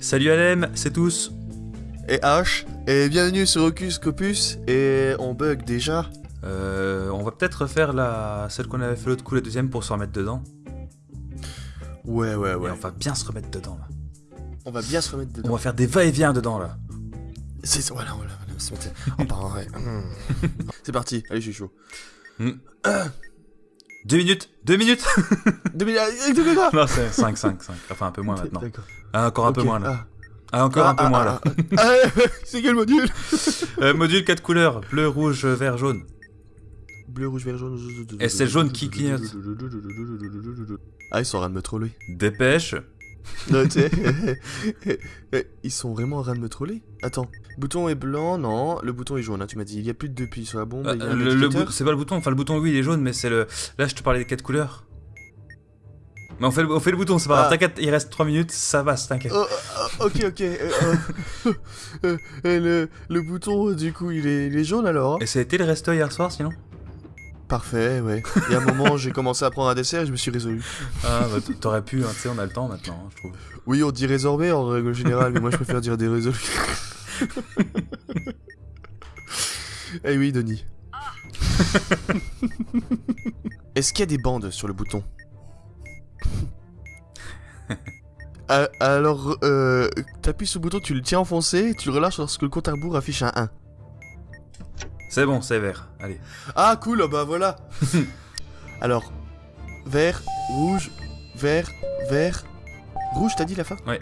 Salut Alem, c'est tous. Et H, et bienvenue sur Ocus Copus, et on bug déjà. Euh, on va peut-être refaire la celle qu'on avait fait l'autre coup, la deuxième, pour se remettre dedans. Ouais, ouais, ouais. Et on va bien se remettre dedans là. On va bien se remettre On dedans. va faire des va-et-vient dedans là. C'est voilà, voilà, voilà. se mettre- On part en vrai. Hmm. C'est parti, allez, je suis chaud. Deux minutes Deux minutes Deux minutes, ah, deux minutes. Non, c'est 5, 5, 5. Enfin, un peu moins maintenant. Ah, encore un peu moins là. ah. Ah, encore un peu Ah, moins ah, là. C'est quel module Euh, module 4 couleurs bleu, rouge, vert, jaune. Bleu, rouge, vert, jaune. Et c'est le jaune qui clignote. Ah, ils sont en train de me troller. Dépêche. Non, tu sais, Ils sont vraiment en train de me troller Attends, le bouton est blanc, non, le bouton est jaune, hein, tu m'as dit, il y a plus de deux plis sur la bombe, Euh, le, c'est pas le bouton, enfin le bouton oui il est jaune, mais c'est le. Là je te parlais des 4 couleurs. Mais on fait le, on fait le bouton, c'est pas grave. Ah. T'inquiète, il reste 3 minutes, ça va, t'inquiète. Oh, ah, ok, ok. euh, euh, euh, le, le bouton, du coup, il est, il est jaune alors hein Et ça a été le resto hier soir sinon? Parfait, ouais. Il y a un moment, j'ai commencé à prendre un dessert et je me suis résolu. Ah bah t'aurais pu, hein, tu sais, on a le temps maintenant, hein, je trouve. Oui, on dit résorbé en règle générale, mais moi je préfère dire des résolus. Eh oui, Denis. Est-ce qu'il y a des bandes sur le bouton? Ah, Alors, euh, t'appuies sur le bouton, tu le tiens enfoncé, tu le relâches lorsque le compte à rebours affiche un 1. C'est bon, c'est vert. Allez. Ah cool, bah voilà. Alors, vert, rouge, vert, vert, rouge t'as dit la fin Ouais.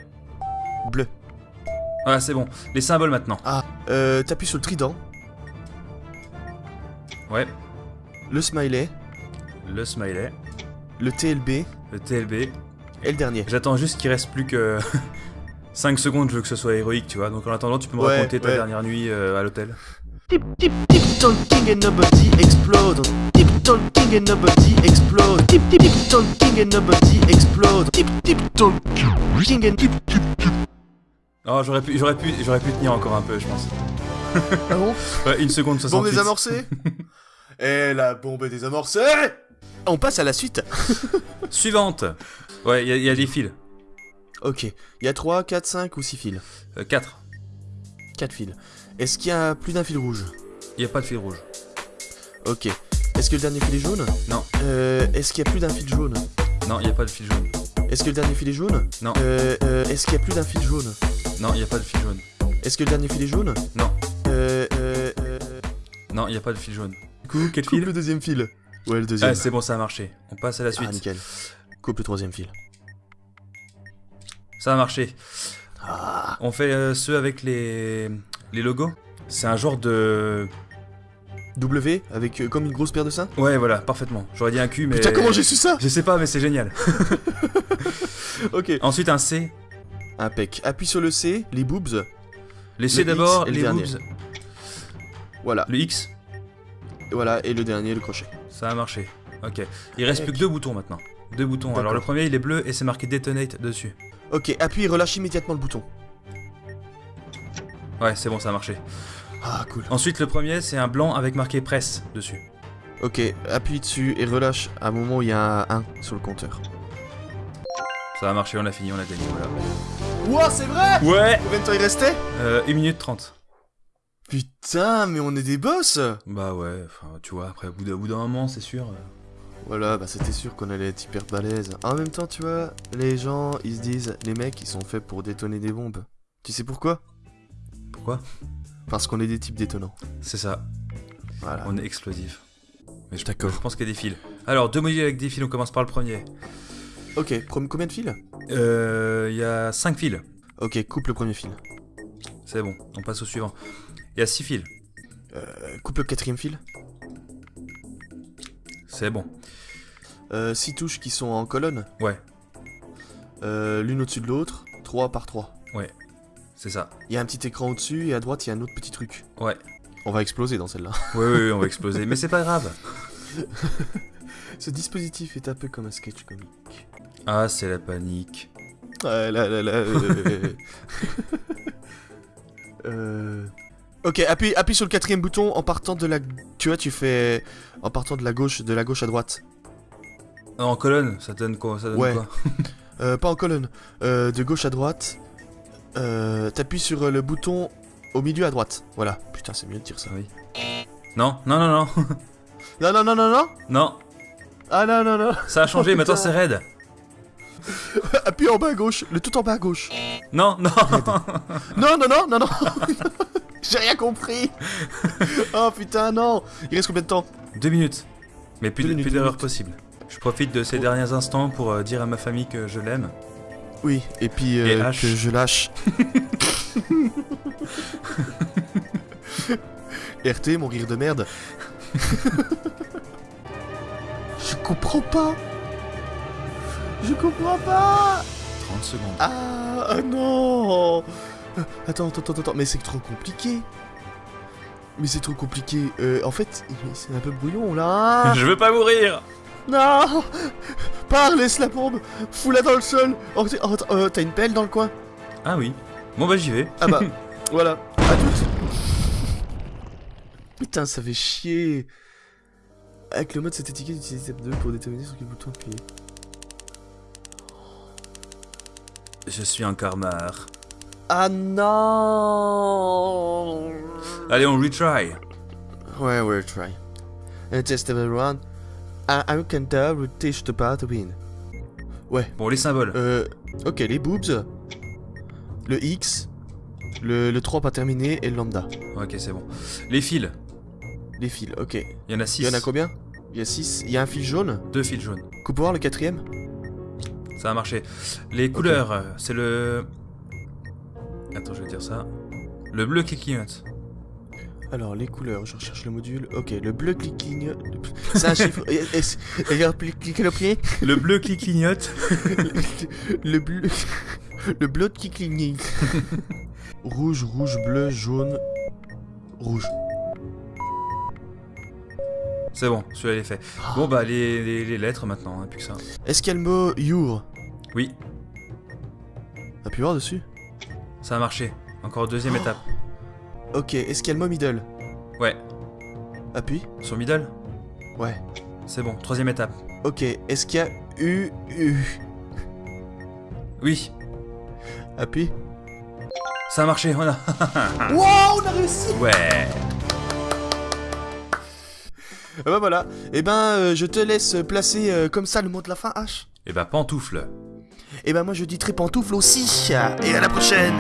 Bleu. Voilà, c'est bon. Les symboles maintenant. Ah, euh, t'appuies sur le trident, Ouais. le smiley, Le smiley, le TLB le TLB. et le dernier. J'attends juste qu'il reste plus que 5 secondes, je veux que ce soit héroïque, tu vois. Donc en attendant, tu peux me Ouais, raconter ta ouais. dernière nuit euh, à l'hôtel. Tip tip tip talking and nobody explode. Tip talking and nobody explode. Tip tip tip talking and nobody explode. Tip tip talking and tip tip. Oh, j'aurais pu, j'aurais pu, j'aurais pu tenir encore un peu, je pense. Ah bon? Ouais, une seconde 68. Bombe désamorcée Et la bombe est désamorcée On passe à la suite Suivante. Ouais, il y, a- il y a des fils. Ok, il y a 3, 4, 5 ou 6 fils? 4. 4 fils. Est-ce qu'il y a plus d'un fil rouge Il y a pas de fil rouge. Ok. Est-ce que le dernier fil est jaune Non. Euh, est-ce qu'il y a plus d'un fil jaune Non, il y a pas de fil jaune. Est-ce que le dernier fil est jaune Non. Euh, euh, est-ce qu'il y a plus d'un fil jaune Non, il y a pas de fil jaune. Est-ce que le dernier fil est jaune Non. Euh, euh, euh... Non, il y a pas de fil jaune. Du coup, quel Coupe fil le deuxième fil. Ouais, le deuxième. Ah, c'est bon, ça a marché. On passe à la suite. Ah, nickel. Coupe le troisième fil. ça a marché. Ah. On fait euh, ceux avec les les logos. C'est un genre de W avec euh, comme une grosse paire de seins Ouais, voilà, parfaitement. J'aurais dit un cul, mais Putain, comment j'ai su ça? Je sais pas, mais c'est génial. Ok. Ensuite un C. Impec. Appuie sur le C, les boobs. Les C Le d'abord, les dernier. boobs. Voilà. Le X. Voilà. Et le dernier, le crochet. Ça a marché. Ok. Il reste plus que deux boutons maintenant. Deux boutons. Alors le premier il est bleu et c'est marqué Detonate dessus. Ok. Appuie et relâche immédiatement le bouton. Ouais, c'est bon, ça a marché. Ah, cool. Ensuite le premier c'est un blanc avec marqué Press dessus. Ok. Appuie dessus et relâche à un moment où il y a un 1 sur le compteur. Ça a marché, on a fini, on a gagné, voilà. Ouah, c'est vrai Ouais Combien de temps il restait euh, 1 minute 30. Putain, mais on est des boss Bah ouais, enfin tu vois, après au bout d'un au bout d'un moment c'est sûr. euh, Voilà, bah c'était sûr qu'on allait être hyper balèze. En même temps, tu vois, les gens, ils se disent, les mecs, ils sont faits pour détonner des bombes. Tu sais pourquoi? Pourquoi Parce qu'on est des types détonnants. C'est ça, Voilà. on est explosif. Mais je, D'accord. je pense qu'il y a des fils. Alors, deux modules avec des fils, on commence par le premier. Ok, prom- combien de fils Euh, Il y a 5 fils. Ok, coupe le premier fil. C'est bon, on passe au suivant. Il y a 6 fils. Euh, coupe le quatrième fil. C'est bon. Euh, six touches qui sont en colonne. Ouais, Euh, L'une au-dessus de l'autre. 3 par 3. C'est ça. Il y a un petit écran au-dessus et à droite, il y a un autre petit truc. Ouais. On va exploser dans celle-là. Oui, oui, oui, on va exploser. Mais c'est pas grave. Ce dispositif est un peu comme un sketch comique. Ah, c'est la panique. Ah là là là. euh, euh, Ok, appuie, appuie sur le quatrième bouton en partant de la... Tu vois, tu fais... En partant de la gauche, de la gauche à droite. En colonne, ça donne quoi Ça donne Ouais. quoi? Euh, pas en colonne. Euh, de gauche à droite. Euh, T'appuies sur euh, le bouton au milieu à droite. Voilà. Putain, c'est mieux de dire ça. Oui. Non, non, non, non. Non, non, non, non, non non, Ah non, non, non ça a changé, Oh, maintenant c'est raide. Appuie en bas à gauche. Le tout en bas à gauche. Non, non. Non, non, non, non, non J'ai rien compris Oh putain, non Il reste combien de temps? Deux minutes. Mais plus, d'erreurs possibles. Je profite de ces derniers instants pour euh, dire à ma famille que je l'aime. Oui, et puis Et euh, lâche. que je lâche. RT, mon rire de merde. je comprends pas Je comprends pas 30 secondes. Ah, ah non Attends, attends, attends, attends, mais c'est trop compliqué mais c'est trop compliqué. Euh, en fait, c'est un peu brouillon là. Je veux pas mourir Non Pars, laisse la bombe Fous-la dans le sol Oh, oh, t'as- euh, T'as une pelle dans le coin Ah oui. Bon bah j'y vais. Ah bah, voilà. À toutes Putain, ça fait chier Avec le mode, cette étiquette utilise step 2 pour déterminer sur quel bouton appuyer. Je suis un karmar. Ah non Allez, on retry. Ouais, ouais, try. And test everyone. I, can tell teach the path to win. Ouais. Bon, les symboles. Euh, ok, les boobs, le X, le, le 3 pas terminé et le lambda. Ok, c'est bon. Les fils. Les fils, ok. Il y en a 6. Il y en a combien? Il y a 6. Il y a un fil jaune? Deux fils jaunes. Coupe voir le quatrième? Ça a marché. Les couleurs, euh, c'est le... Attends, je vais dire ça. Le bleu qui clignote. Alors, les couleurs, je recherche le module. Ok, le bleu clicking. C'est un chiffre. Cliquez le pied. Le bleu qui clignote. le bleu. Le bleu qui cligne. rouge, rouge, bleu, jaune. Rouge. C'est bon, celui-là il est fait. Bon bah les, les- les lettres maintenant, hein, plus que ça. Est-ce qu'il y a le mot your? Oui, Appuie voir dessus. ça a marché. Encore deuxième étape. Ok, est-ce qu'il y a le mot middle Ouais, Appuie. sur middle, Ouais. c'est bon. Troisième étape. Ok, est-ce qu'il y a U, U Oui, Appuie. ça a marché, voilà. Wow, on a réussi Ouais. Ah Bah voilà. Eh ben, euh, je te laisse placer euh, comme ça le mot de la fin, H. Et bah pantoufle. Et ben moi je dis très pantoufle aussi. Et à la prochaine